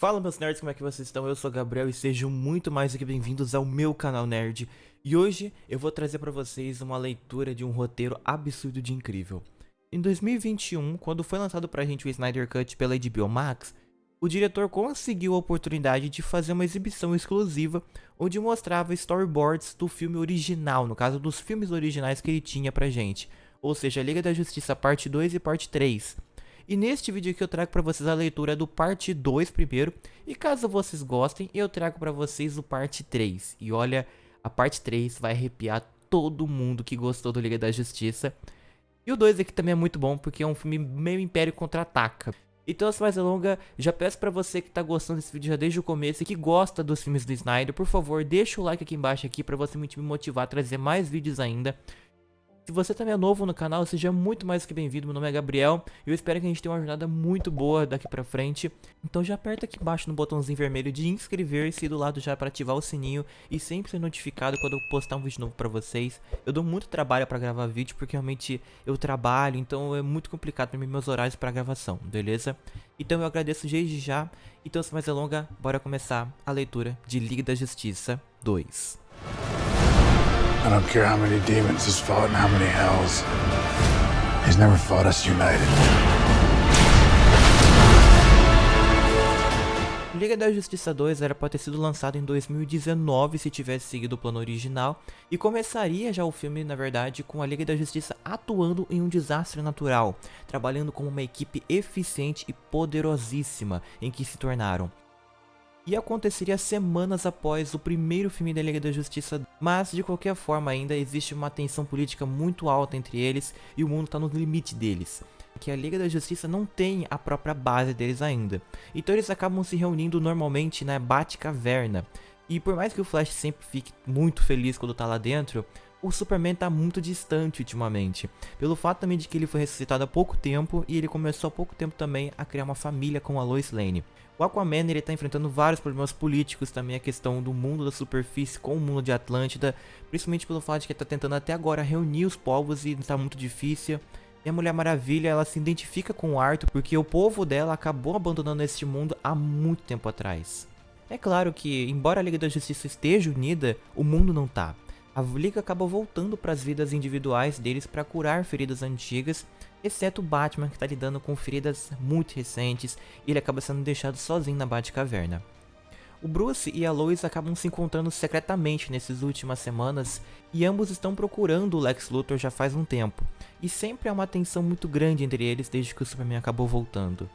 Fala meus nerds, como é que vocês estão? Eu sou Gabriel e sejam muito mais do que bem-vindos ao meu canal nerd. E hoje eu vou trazer para vocês uma leitura de um roteiro absurdo de incrível. Em 2021, quando foi lançado pra gente o Snyder Cut pela HBO Max, o diretor conseguiu a oportunidade de fazer uma exibição exclusiva onde mostrava storyboards do filme original, no caso dos filmes originais que ele tinha pra gente, ou seja, Liga da Justiça parte 2 e parte 3. E neste vídeo aqui eu trago para vocês a leitura do parte 2 primeiro. E caso vocês gostem, eu trago para vocês o parte 3. E olha, a parte 3 vai arrepiar todo mundo que gostou do Liga da Justiça. E o 2 aqui também é muito bom, porque é um filme meio Império Contra-Ataca. Então, sem mais delongas, já peço pra você que tá gostando desse vídeo já desde o começo e que gosta dos filmes do Snyder, por favor, deixa o like aqui embaixo aqui pra você me motivar a trazer mais vídeos ainda. Se você também é novo no canal, seja muito mais que bem-vindo. Meu nome é Gabriel e eu espero que a gente tenha uma jornada muito boa daqui pra frente. Então já aperta aqui embaixo no botãozinho vermelho de inscrever-se do lado já para ativar o sininho e sempre ser notificado quando eu postar um vídeo novo pra vocês. Eu dou muito trabalho pra gravar vídeo porque realmente eu trabalho, então é muito complicado pra mim meus horários pra gravação, beleza? Então eu agradeço desde já. Então sem mais delongas, bora começar a leitura de Liga da Justiça 2. I don't care how many demons he's fought and how many hells. He's never fought us united. Liga da Justiça 2 era para ter sido lançado em 2019 se tivesse seguido o plano original, e começaria já o filme, na verdade, com a Liga da Justiça atuando em um desastre natural, trabalhando como uma equipe eficiente e poderosíssima em que se tornaram e aconteceria semanas após o primeiro filme da Liga da Justiça, mas de qualquer forma ainda existe uma tensão política muito alta entre eles e o mundo está no limite deles. Que a Liga da Justiça não tem a própria base deles ainda. Então eles acabam se reunindo normalmente na Batcaverna. E por mais que o Flash sempre fique muito feliz quando tá lá dentro, o Superman tá muito distante ultimamente. Pelo fato também de que ele foi ressuscitado há pouco tempo e ele começou há pouco tempo também a criar uma família com a Lois Lane. O Aquaman ele tá enfrentando vários problemas políticos também, a questão do mundo da superfície com o mundo de Atlântida, principalmente pelo fato de que ele tá tentando até agora reunir os povos e tá muito difícil. E a Mulher Maravilha, ela se identifica com o Arthur porque o povo dela acabou abandonando este mundo há muito tempo atrás. É claro que, embora a Liga da Justiça esteja unida, o mundo não tá. A Liga acaba voltando para as vidas individuais deles para curar feridas antigas exceto o Batman que está lidando com feridas muito recentes e ele acaba sendo deixado sozinho na Batcaverna. O Bruce e a Lois acabam se encontrando secretamente nessas últimas semanas e ambos estão procurando o Lex Luthor já faz um tempo, e sempre há uma tensão muito grande entre eles desde que o Superman acabou voltando.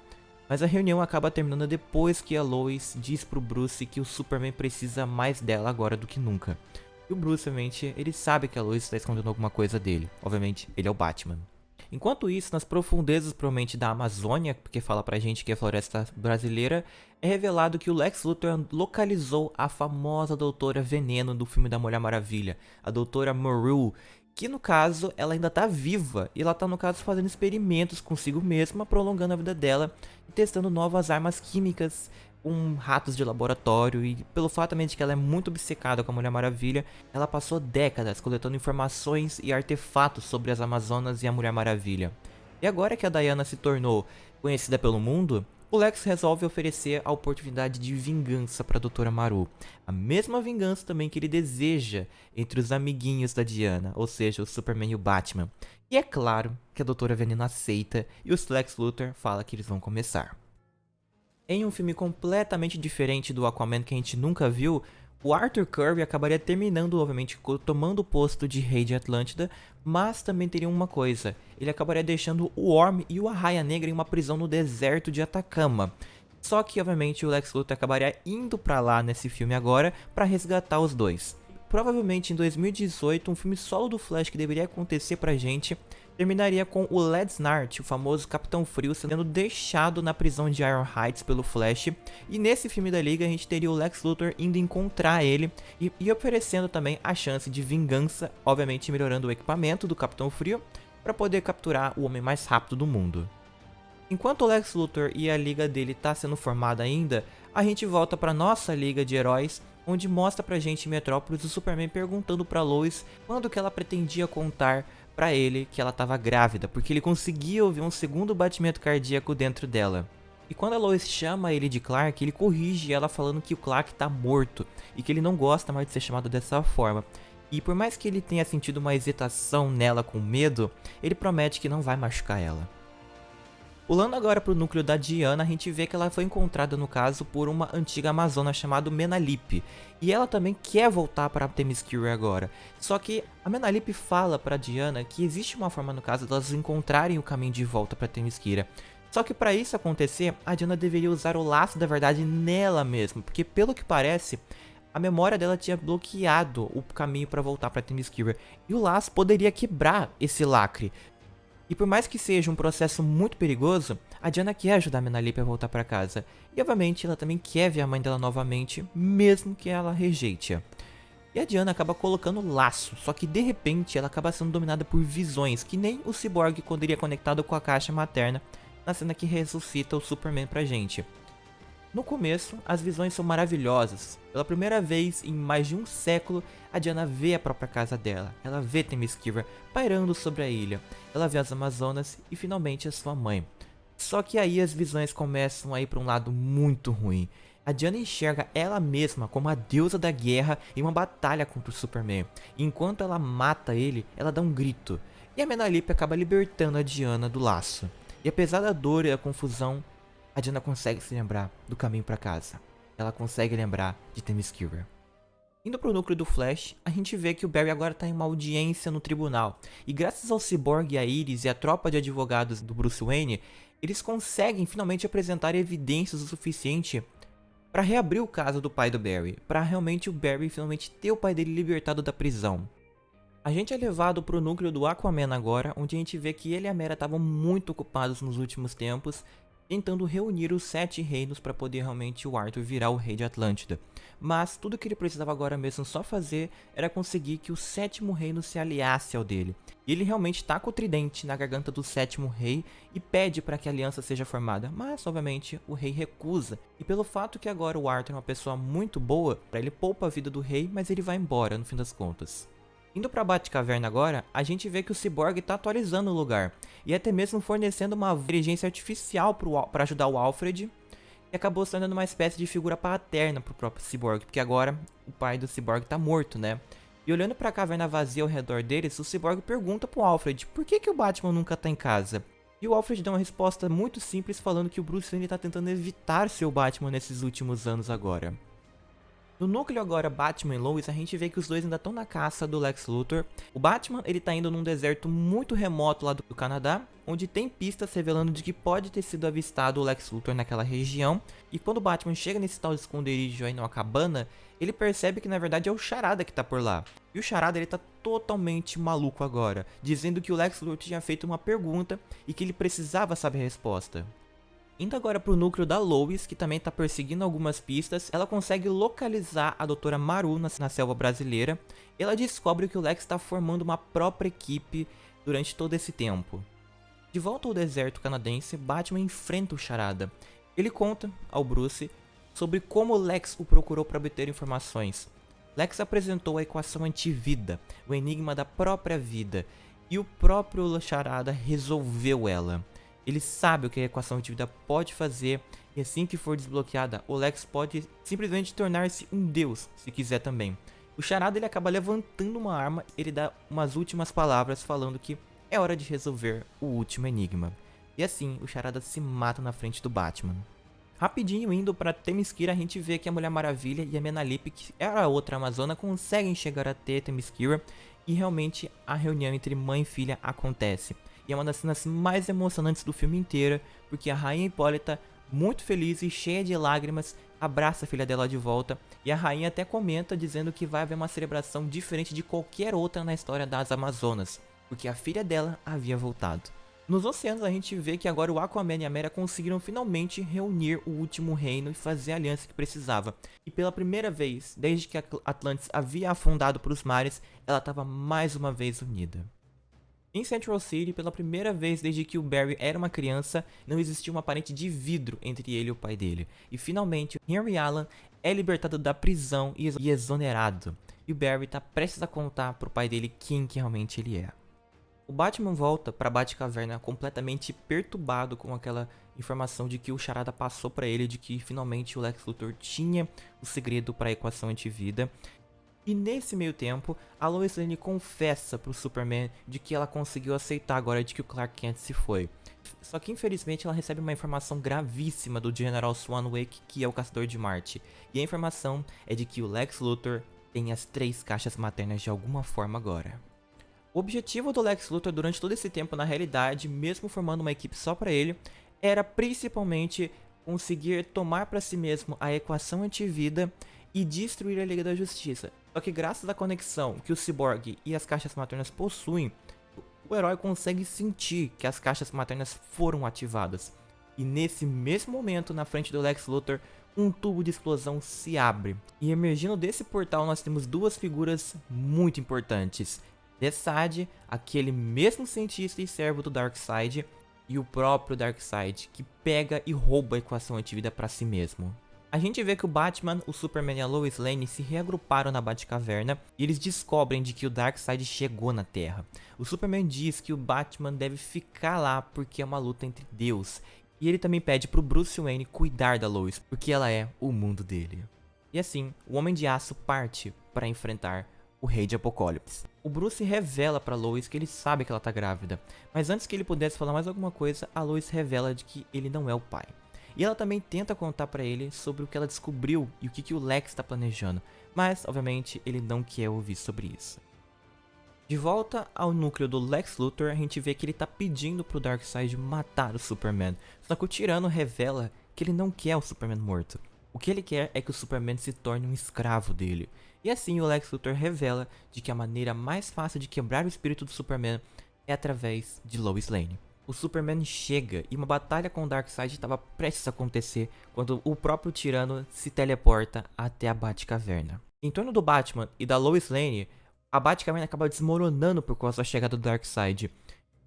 Mas a reunião acaba terminando depois que a Lois diz pro Bruce que o Superman precisa mais dela agora do que nunca. E o Bruce, obviamente, ele sabe que a Lois está escondendo alguma coisa dele. Obviamente, ele é o Batman. Enquanto isso, nas profundezas provavelmente da Amazônia, porque fala pra gente que é floresta brasileira, é revelado que o Lex Luthor localizou a famosa Doutora Veneno do filme da Mulher Maravilha, a Doutora Moreau, que no caso ela ainda tá viva e ela tá no caso fazendo experimentos consigo mesma, prolongando a vida dela e testando novas armas químicas com ratos de laboratório e pelo fato também de que ela é muito obcecada com a Mulher Maravilha, ela passou décadas coletando informações e artefatos sobre as Amazonas e a Mulher Maravilha. E agora que a Diana se tornou conhecida pelo mundo, o Lex resolve oferecer a oportunidade de vingança para a Doutora Maru. A mesma vingança também que ele deseja entre os amiguinhos da Diana, ou seja, o Superman e o Batman. E é claro que a Doutora Veneno aceita e o Lex Luthor fala que eles vão começar. Em um filme completamente diferente do Aquaman que a gente nunca viu, o Arthur Curry acabaria terminando, obviamente, tomando o posto de rei de Atlântida, mas também teria uma coisa, ele acabaria deixando o Orm e o Arraia Negra em uma prisão no deserto de Atacama. Só que, obviamente, o Lex Luthor acabaria indo pra lá nesse filme agora para resgatar os dois. Provavelmente em 2018, um filme solo do Flash que deveria acontecer pra gente terminaria com o Led Snart, o famoso Capitão Frio, sendo deixado na prisão de Iron Heights pelo Flash. E nesse filme da Liga a gente teria o Lex Luthor indo encontrar ele e, e oferecendo também a chance de vingança, obviamente melhorando o equipamento do Capitão Frio para poder capturar o homem mais rápido do mundo. Enquanto o Lex Luthor e a liga dele está sendo formada ainda, a gente volta para nossa liga de heróis, onde mostra pra gente Metrópolis o Superman perguntando pra Lois quando que ela pretendia contar para ele que ela estava grávida, porque ele conseguia ouvir um segundo batimento cardíaco dentro dela. E quando a Lois chama ele de Clark, ele corrige ela falando que o Clark tá morto e que ele não gosta mais de ser chamado dessa forma. E por mais que ele tenha sentido uma hesitação nela com medo, ele promete que não vai machucar ela. Pulando agora para o núcleo da Diana, a gente vê que ela foi encontrada no caso por uma antiga amazona chamada Menalip. E ela também quer voltar para Themyscira agora. Só que a Menalip fala para Diana que existe uma forma no caso delas encontrarem o caminho de volta para Themyscira. Só que para isso acontecer, a Diana deveria usar o laço da verdade nela mesma, porque pelo que parece, a memória dela tinha bloqueado o caminho para voltar para Themyscira. E o laço poderia quebrar esse lacre, e por mais que seja um processo muito perigoso, a Diana quer ajudar a Menalip a voltar para casa. E obviamente ela também quer ver a mãe dela novamente, mesmo que ela rejeite-a. E a Diana acaba colocando laço, só que de repente ela acaba sendo dominada por visões, que nem o Cyborg quando iria conectado com a caixa materna, na cena que ressuscita o Superman pra gente. No começo, as visões são maravilhosas. Pela primeira vez em mais de um século, a Diana vê a própria casa dela. Ela vê Themyscira pairando sobre a ilha. Ela vê as Amazonas e finalmente a sua mãe. Só que aí as visões começam a ir para um lado muito ruim. A Diana enxerga ela mesma como a deusa da guerra em uma batalha contra o Superman. E enquanto ela mata ele, ela dá um grito. E a Menalip acaba libertando a Diana do laço. E apesar da dor e da confusão, a Diana consegue se lembrar do caminho para casa. Ela consegue lembrar de Themyscira. Indo pro núcleo do Flash, a gente vê que o Barry agora tá em uma audiência no tribunal. E graças ao Cyborg, a Iris e a tropa de advogados do Bruce Wayne, eles conseguem finalmente apresentar evidências o suficiente para reabrir o caso do pai do Barry, para realmente o Barry finalmente ter o pai dele libertado da prisão. A gente é levado pro núcleo do Aquaman agora, onde a gente vê que ele e a Mera estavam muito ocupados nos últimos tempos tentando reunir os sete reinos para poder realmente o Arthur virar o rei de Atlântida. Mas tudo que ele precisava agora mesmo só fazer era conseguir que o sétimo reino se aliasse ao dele. E ele realmente tá com o tridente na garganta do sétimo rei e pede para que a aliança seja formada, mas obviamente o rei recusa. E pelo fato que agora o Arthur é uma pessoa muito boa, ele poupa a vida do rei, mas ele vai embora no fim das contas. Indo pra Batcaverna agora, a gente vê que o Cyborg tá atualizando o lugar, e até mesmo fornecendo uma inteligência artificial para ajudar o Alfred, e acabou sendo uma espécie de figura paterna pro próprio Cyborg, porque agora o pai do Cyborg tá morto, né? E olhando pra caverna vazia ao redor deles, o Cyborg pergunta pro Alfred por que, que o Batman nunca tá em casa. E o Alfred dá uma resposta muito simples falando que o Bruce Wayne tá tentando evitar seu Batman nesses últimos anos agora. No núcleo agora Batman e Lois, a gente vê que os dois ainda estão na caça do Lex Luthor. O Batman, ele tá indo num deserto muito remoto lá do Canadá, onde tem pistas revelando de que pode ter sido avistado o Lex Luthor naquela região. E quando o Batman chega nesse tal esconderijo aí numa cabana, ele percebe que na verdade é o Charada que tá por lá. E o Charada ele tá totalmente maluco agora, dizendo que o Lex Luthor tinha feito uma pergunta e que ele precisava saber a resposta. Indo agora para o núcleo da Lois, que também está perseguindo algumas pistas, ela consegue localizar a doutora Maru na, na selva brasileira. Ela descobre que o Lex está formando uma própria equipe durante todo esse tempo. De volta ao deserto canadense, Batman enfrenta o Charada. Ele conta ao Bruce sobre como Lex o procurou para obter informações. Lex apresentou a equação antivida, o enigma da própria vida, e o próprio Charada resolveu ela. Ele sabe o que a equação de vida pode fazer e assim que for desbloqueada, o Lex pode simplesmente tornar-se um deus, se quiser também. O Charada ele acaba levantando uma arma, ele dá umas últimas palavras falando que é hora de resolver o último enigma. E assim, o Charada se mata na frente do Batman. Rapidinho indo para Themyscira, a gente vê que a Mulher Maravilha e a Menalip, que era a outra Amazona, conseguem chegar até Themyscira e realmente a reunião entre mãe e filha acontece. E é uma das cenas mais emocionantes do filme inteiro, porque a rainha Hipólita, muito feliz e cheia de lágrimas, abraça a filha dela de volta. E a rainha até comenta dizendo que vai haver uma celebração diferente de qualquer outra na história das Amazonas, porque a filha dela havia voltado. Nos oceanos a gente vê que agora o Aquaman e a Mera conseguiram finalmente reunir o último reino e fazer a aliança que precisava. E pela primeira vez, desde que Atlantis havia afundado para os mares, ela estava mais uma vez unida. Em Central City, pela primeira vez desde que o Barry era uma criança, não existia uma parede de vidro entre ele e o pai dele. E finalmente, Henry Allen é libertado da prisão e exonerado. E o Barry está prestes a contar para o pai dele quem que realmente ele é. O Batman volta para Batcaverna completamente perturbado com aquela informação de que o Charada passou para ele de que finalmente o Lex Luthor tinha o segredo para a equação antivida. E nesse meio tempo, a Lois Lane confessa pro Superman de que ela conseguiu aceitar agora de que o Clark Kent se foi. Só que infelizmente ela recebe uma informação gravíssima do General Swanwick, que é o caçador de Marte. E a informação é de que o Lex Luthor tem as três caixas maternas de alguma forma agora. O objetivo do Lex Luthor durante todo esse tempo, na realidade, mesmo formando uma equipe só para ele, era principalmente conseguir tomar para si mesmo a equação antivida e destruir a Liga da Justiça. Só que graças à conexão que o Cyborg e as caixas maternas possuem, o herói consegue sentir que as caixas maternas foram ativadas. E nesse mesmo momento, na frente do Lex Luthor, um tubo de explosão se abre. E emergindo desse portal nós temos duas figuras muito importantes. Desaad, aquele mesmo cientista e servo do Darkseid, e o próprio Darkseid, que pega e rouba a equação antivida para si mesmo. A gente vê que o Batman, o Superman e a Lois Lane se reagruparam na Batcaverna e eles descobrem de que o Darkseid chegou na Terra. O Superman diz que o Batman deve ficar lá porque é uma luta entre Deus. E ele também pede pro Bruce Wayne cuidar da Lois, porque ela é o mundo dele. E assim, o Homem de Aço parte para enfrentar o Rei de Apocalipse. O Bruce revela para Lois que ele sabe que ela tá grávida, mas antes que ele pudesse falar mais alguma coisa, a Lois revela de que ele não é o pai. E ela também tenta contar para ele sobre o que ela descobriu e o que, que o Lex está planejando, mas obviamente ele não quer ouvir sobre isso. De volta ao núcleo do Lex Luthor, a gente vê que ele está pedindo pro Darkseid matar o Superman, só que o tirano revela que ele não quer o Superman morto. O que ele quer é que o Superman se torne um escravo dele. E assim o Lex Luthor revela de que a maneira mais fácil de quebrar o espírito do Superman é através de Lois Lane o Superman chega e uma batalha com o Darkseid estava prestes a acontecer quando o próprio tirano se teleporta até a Batcaverna. Em torno do Batman e da Lois Lane, a Batcaverna acaba desmoronando por causa da chegada do Darkseid.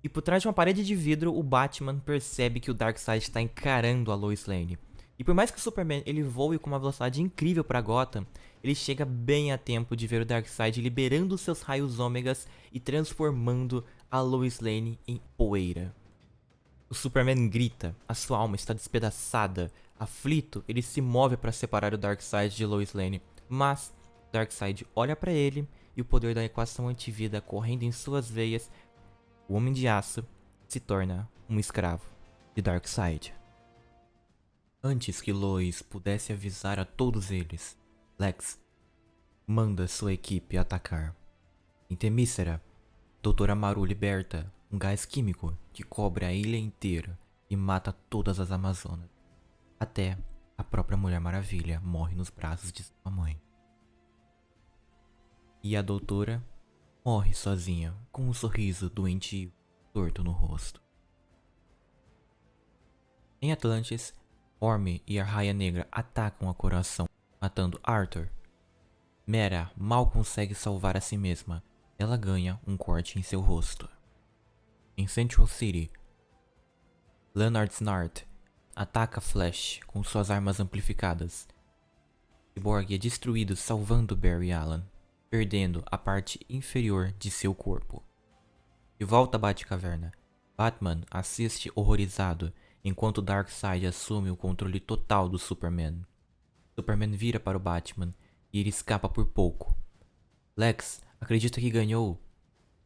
E por trás de uma parede de vidro, o Batman percebe que o Darkseid está encarando a Lois Lane. E por mais que o Superman ele voe com uma velocidade incrível para Gotham, ele chega bem a tempo de ver o Darkseid liberando seus raios ômegas e transformando a Lois Lane em poeira. O Superman grita, a sua alma está despedaçada. Aflito, ele se move para separar o Darkseid de Lois Lane, mas Darkseid olha para ele e o poder da equação antivida correndo em suas veias, o Homem de Aço se torna um escravo de Darkseid. Antes que Lois pudesse avisar a todos eles, Lex manda sua equipe atacar. Em Temícera, Doutora Maru liberta um gás químico que cobre a ilha inteira e mata todas as Amazonas. Até a própria Mulher Maravilha morre nos braços de sua mãe. E a doutora morre sozinha, com um sorriso doentio torto no rosto. Em Atlantis, Orme e a Raia Negra atacam a coração, matando Arthur. Mera mal consegue salvar a si mesma. Ela ganha um corte em seu rosto. Em Central City, Leonard Snart ataca Flash com suas armas amplificadas. Cyborg é destruído salvando Barry Allen, perdendo a parte inferior de seu corpo. De volta à Batcaverna, Batman assiste horrorizado enquanto Darkseid assume o controle total do Superman. Superman vira para o Batman e ele escapa por pouco. Lex acredita que ganhou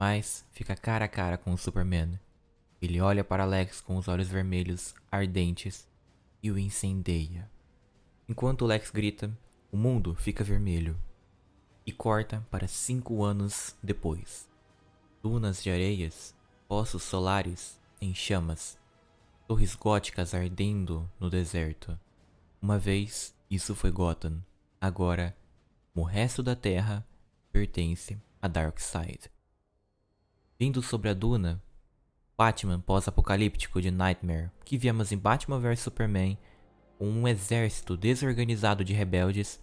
mas fica cara a cara com o Superman. Ele olha para Lex com os olhos vermelhos ardentes e o incendeia. Enquanto Lex grita, o mundo fica vermelho e corta para cinco anos depois. Dunas de areias, poços solares em chamas, torres góticas ardendo no deserto. Uma vez isso foi Gotham, agora o resto da Terra pertence a Darkseid. Vindo sobre a duna, Batman pós-apocalíptico de Nightmare, que víamos em Batman vs Superman, com um exército desorganizado de rebeldes,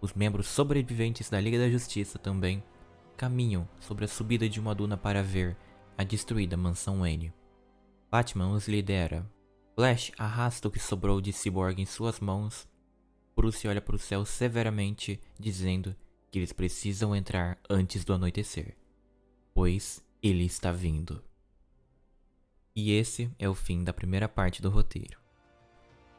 os membros sobreviventes da Liga da Justiça também caminham sobre a subida de uma duna para ver a destruída mansão Wayne. Batman os lidera. Flash arrasta o que sobrou de Cyborg em suas mãos. Bruce olha para o céu severamente, dizendo que eles precisam entrar antes do anoitecer, pois Ele está vindo. E esse é o fim da primeira parte do roteiro.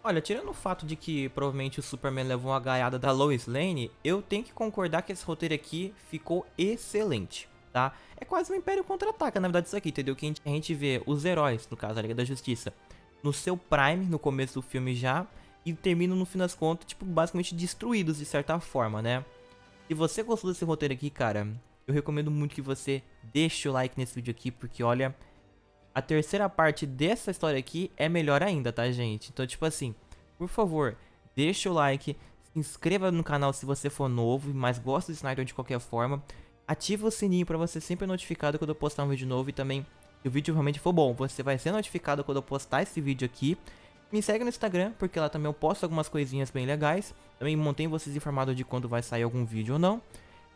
Olha, tirando o fato de que provavelmente o Superman levou uma gaiada da Lois Lane, eu tenho que concordar que esse roteiro aqui ficou excelente, tá? É quase um Império Contra-Ataca, na verdade, isso aqui, entendeu? Que a gente vê os heróis, no caso, a Liga da Justiça, no seu prime, no começo do filme já, e terminam, no fim das contas, tipo, basicamente destruídos, de certa forma, né? Se você gostou desse roteiro aqui, cara, eu recomendo muito que você deixe o like nesse vídeo aqui, porque, olha, a terceira parte dessa história aqui é melhor ainda, tá, gente? Então, tipo assim, por favor, deixa o like, se inscreva no canal se você for novo, mas gosta do Snyder de qualquer forma. Ativa o sininho para você sempre ser notificado quando eu postar um vídeo novo e também, se o vídeo realmente for bom, você vai ser notificado quando eu postar esse vídeo aqui. Me segue no Instagram, porque lá também eu posto algumas coisinhas bem legais. Também mantenho vocês informados de quando vai sair algum vídeo ou não.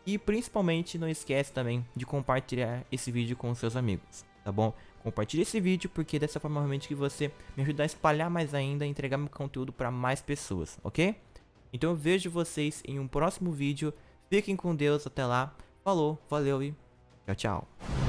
E principalmente não esquece também de compartilhar esse vídeo com seus amigos, tá bom? Compartilhe esse vídeo porque dessa forma realmente que você me ajuda a espalhar mais ainda e entregar meu conteúdo para mais pessoas, ok? Então eu vejo vocês em um próximo vídeo. Fiquem com Deus até lá. Falou, valeu e tchau, tchau.